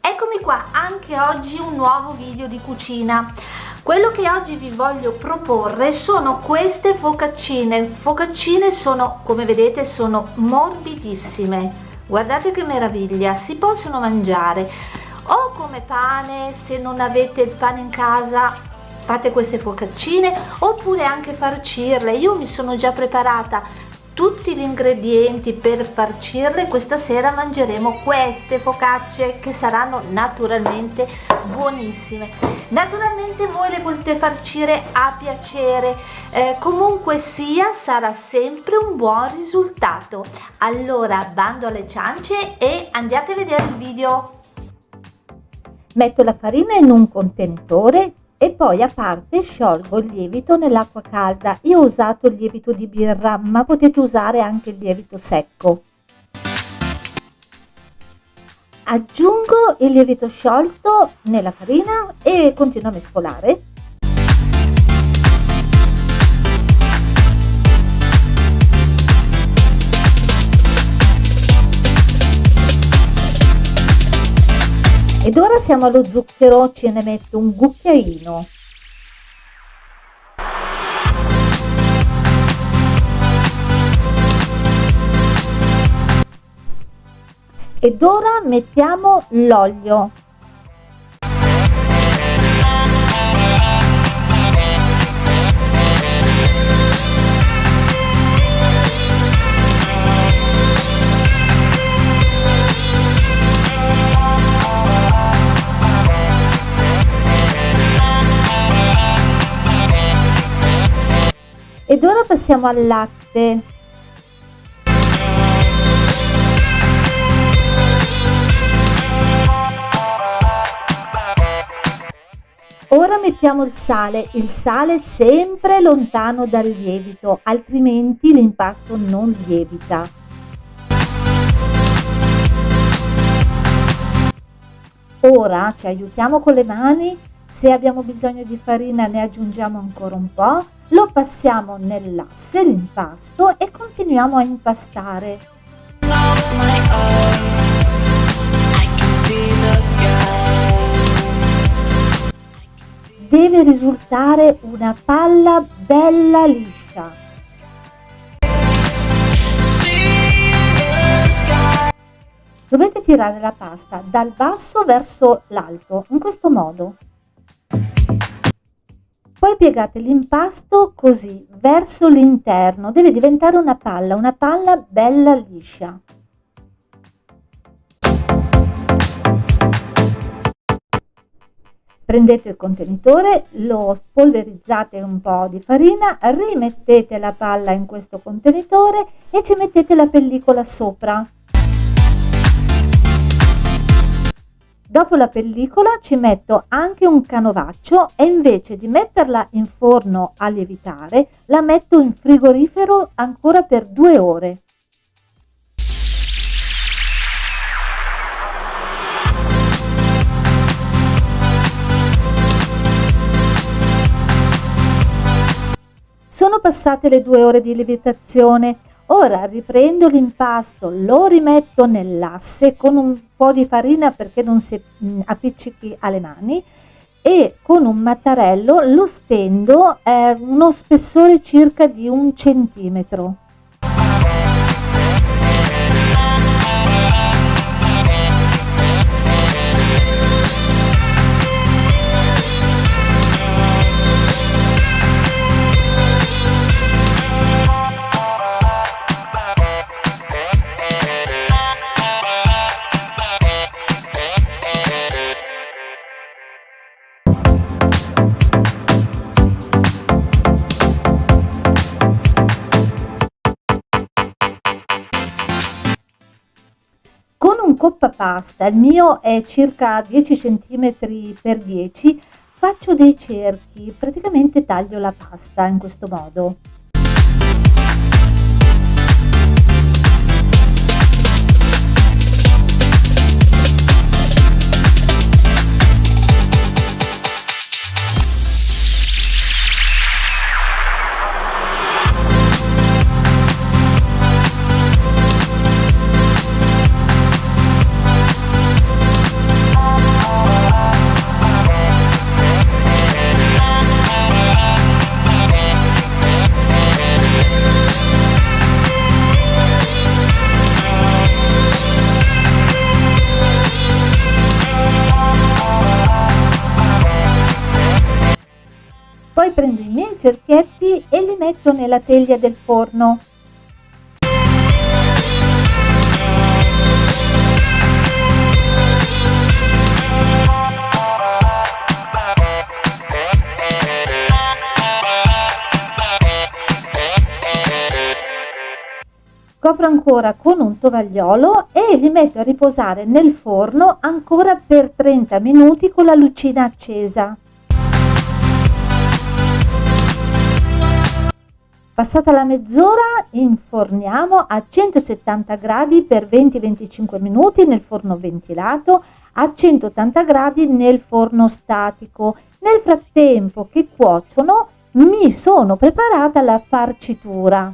Eccomi qua, anche oggi un nuovo video di cucina. Quello che oggi vi voglio proporre sono queste focaccine. Focaccine sono, come vedete, sono morbidissime. Guardate che meraviglia, si possono mangiare o come pane, se non avete il pane in casa fate queste focaccine oppure anche farcirle. Io mi sono già preparata tutti gli ingredienti per farcirle. Questa sera mangeremo queste focacce che saranno naturalmente buonissime. Naturalmente voi le potete farcire a piacere. Eh, comunque sia sarà sempre un buon risultato. Allora bando alle ciance e andiate a vedere il video. Metto la farina in un contenitore e poi a parte sciolgo il lievito nell'acqua calda. Io ho usato il lievito di birra, ma potete usare anche il lievito secco. Aggiungo il lievito sciolto nella farina e continuo a mescolare. Ed ora siamo allo zucchero ce ne metto un cucchiaino. Ed ora mettiamo l'olio ora passiamo al latte. Ora mettiamo il sale, il sale sempre lontano dal lievito, altrimenti l'impasto non lievita. Ora ci aiutiamo con le mani, se abbiamo bisogno di farina ne aggiungiamo ancora un po', lo passiamo nell'asse l'impasto e continuiamo a impastare. Deve risultare una palla bella liscia. Dovete tirare la pasta dal basso verso l'alto in questo modo poi piegate l'impasto così verso l'interno. Deve diventare una palla una palla bella liscia. Prendete il contenitore lo spolverizzate un po di farina rimettete la palla in questo contenitore e ci mettete la pellicola sopra Dopo la pellicola ci metto anche un canovaccio e invece di metterla in forno a lievitare la metto in frigorifero ancora per due ore. Sono passate le due ore di lievitazione Ora riprendo l'impasto, lo rimetto nell'asse con un po' di farina perché non si mm, appiccichi alle mani e con un mattarello lo stendo eh, uno spessore circa di un centimetro. Coppa pasta, il mio è circa 10 cm per 10, faccio dei cerchi, praticamente taglio la pasta in questo modo. Poi prendo i miei cerchietti e li metto nella teglia del forno. Copro ancora con un tovagliolo e li metto a riposare nel forno ancora per 30 minuti con la lucina accesa. Passata la mezz'ora inforniamo a 170 gradi per 20-25 minuti nel forno ventilato, a 180 gradi nel forno statico. Nel frattempo che cuociono mi sono preparata la farcitura.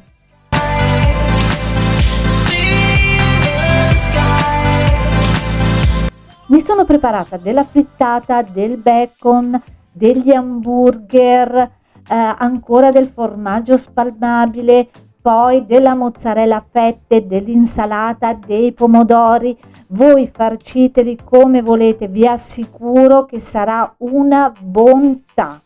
Mi sono preparata della frittata, del bacon, degli hamburger, ancora del formaggio spalmabile, poi della mozzarella a fette, dell'insalata, dei pomodori. Voi farciteli come volete, vi assicuro che sarà una bontà.